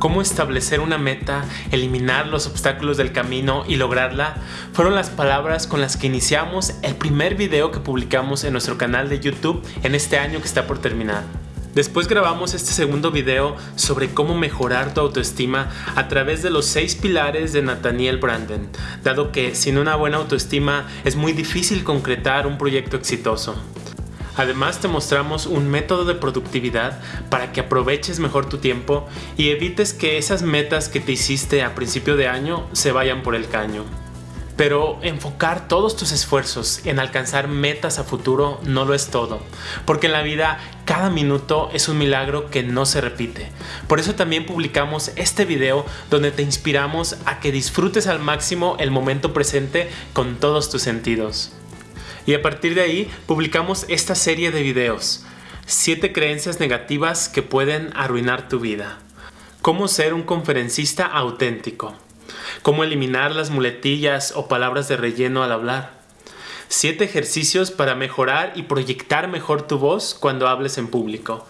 cómo establecer una meta, eliminar los obstáculos del camino y lograrla fueron las palabras con las que iniciamos el primer video que publicamos en nuestro canal de YouTube en este año que está por terminar. Después grabamos este segundo video sobre cómo mejorar tu autoestima a través de los 6 pilares de Nathaniel Branden, dado que sin una buena autoestima es muy difícil concretar un proyecto exitoso. Además te mostramos un método de productividad para que aproveches mejor tu tiempo y evites que esas metas que te hiciste a principio de año se vayan por el caño. Pero enfocar todos tus esfuerzos en alcanzar metas a futuro no lo es todo, porque en la vida cada minuto es un milagro que no se repite. Por eso también publicamos este video donde te inspiramos a que disfrutes al máximo el momento presente con todos tus sentidos. Y a partir de ahí publicamos esta serie de videos, 7 creencias negativas que pueden arruinar tu vida. Cómo ser un conferencista auténtico cómo eliminar las muletillas o palabras de relleno al hablar. 7 ejercicios para mejorar y proyectar mejor tu voz cuando hables en público.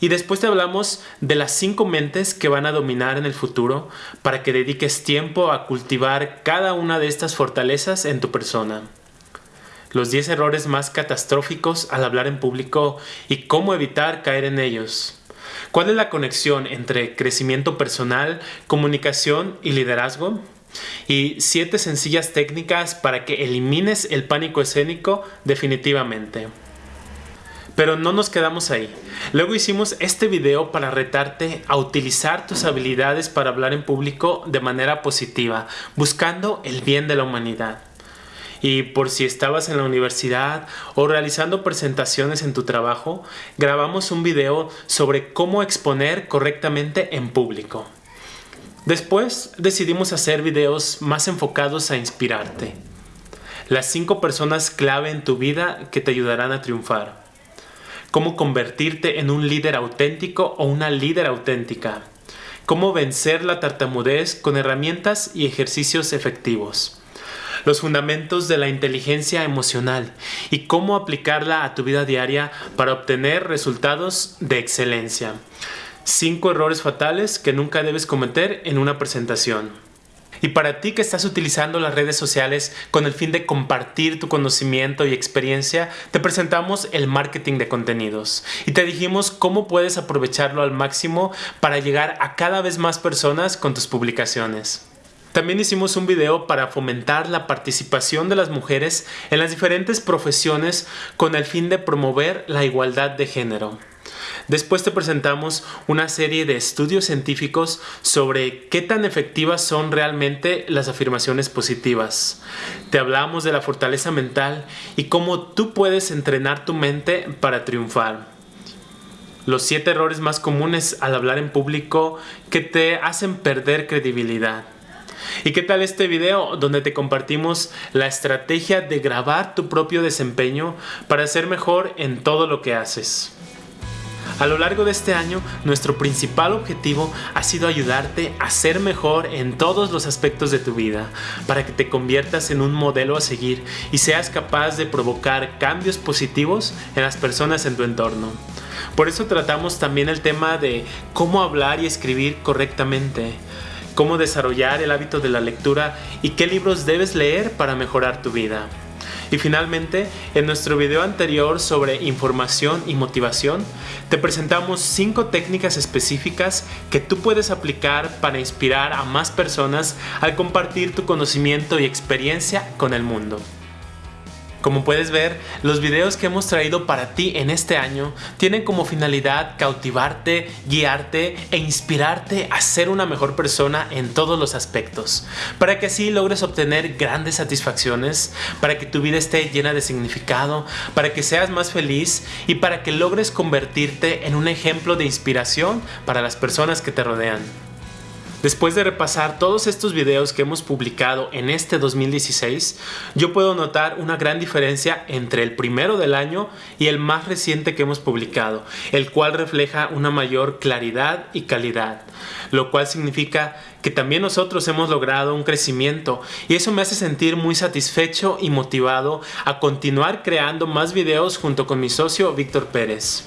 Y después te hablamos de las 5 mentes que van a dominar en el futuro para que dediques tiempo a cultivar cada una de estas fortalezas en tu persona. Los 10 errores más catastróficos al hablar en público y cómo evitar caer en ellos. ¿Cuál es la conexión entre crecimiento personal, comunicación y liderazgo? Y siete sencillas técnicas para que elimines el pánico escénico definitivamente. Pero no nos quedamos ahí. Luego hicimos este video para retarte a utilizar tus habilidades para hablar en público de manera positiva, buscando el bien de la humanidad. Y por si estabas en la universidad o realizando presentaciones en tu trabajo, grabamos un video sobre cómo exponer correctamente en público. Después decidimos hacer videos más enfocados a inspirarte. Las 5 personas clave en tu vida que te ayudarán a triunfar. Cómo convertirte en un líder auténtico o una líder auténtica. Cómo vencer la tartamudez con herramientas y ejercicios efectivos los fundamentos de la inteligencia emocional y cómo aplicarla a tu vida diaria para obtener resultados de excelencia. 5 errores fatales que nunca debes cometer en una presentación. Y para ti que estás utilizando las redes sociales con el fin de compartir tu conocimiento y experiencia, te presentamos el marketing de contenidos y te dijimos cómo puedes aprovecharlo al máximo para llegar a cada vez más personas con tus publicaciones. También hicimos un video para fomentar la participación de las mujeres en las diferentes profesiones con el fin de promover la igualdad de género. Después te presentamos una serie de estudios científicos sobre qué tan efectivas son realmente las afirmaciones positivas. Te hablamos de la fortaleza mental y cómo tú puedes entrenar tu mente para triunfar. Los siete errores más comunes al hablar en público que te hacen perder credibilidad. ¿Y qué tal este video donde te compartimos la estrategia de grabar tu propio desempeño para ser mejor en todo lo que haces? A lo largo de este año, nuestro principal objetivo ha sido ayudarte a ser mejor en todos los aspectos de tu vida, para que te conviertas en un modelo a seguir y seas capaz de provocar cambios positivos en las personas en tu entorno. Por eso tratamos también el tema de cómo hablar y escribir correctamente, cómo desarrollar el hábito de la lectura y qué libros debes leer para mejorar tu vida. Y finalmente, en nuestro video anterior sobre información y motivación, te presentamos 5 técnicas específicas que tú puedes aplicar para inspirar a más personas al compartir tu conocimiento y experiencia con el mundo. Como puedes ver, los videos que hemos traído para ti en este año tienen como finalidad cautivarte, guiarte e inspirarte a ser una mejor persona en todos los aspectos, para que así logres obtener grandes satisfacciones, para que tu vida esté llena de significado, para que seas más feliz y para que logres convertirte en un ejemplo de inspiración para las personas que te rodean. Después de repasar todos estos videos que hemos publicado en este 2016, yo puedo notar una gran diferencia entre el primero del año y el más reciente que hemos publicado, el cual refleja una mayor claridad y calidad, lo cual significa que también nosotros hemos logrado un crecimiento y eso me hace sentir muy satisfecho y motivado a continuar creando más videos junto con mi socio Víctor Pérez.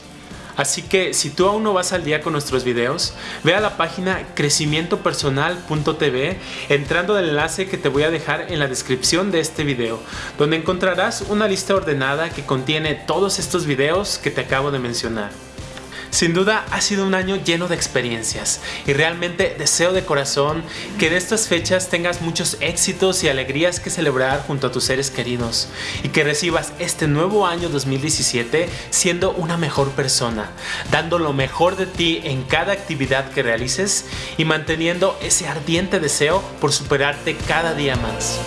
Así que si tú aún no vas al día con nuestros videos, ve a la página crecimientopersonal.tv entrando del enlace que te voy a dejar en la descripción de este video, donde encontrarás una lista ordenada que contiene todos estos videos que te acabo de mencionar. Sin duda ha sido un año lleno de experiencias y realmente deseo de corazón que en estas fechas tengas muchos éxitos y alegrías que celebrar junto a tus seres queridos y que recibas este nuevo año 2017 siendo una mejor persona, dando lo mejor de ti en cada actividad que realices y manteniendo ese ardiente deseo por superarte cada día más.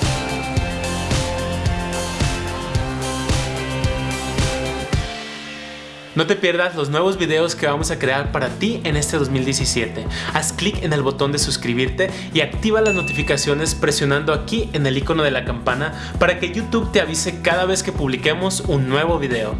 No te pierdas los nuevos videos que vamos a crear para ti en este 2017. Haz clic en el botón de suscribirte y activa las notificaciones presionando aquí en el icono de la campana para que YouTube te avise cada vez que publiquemos un nuevo video.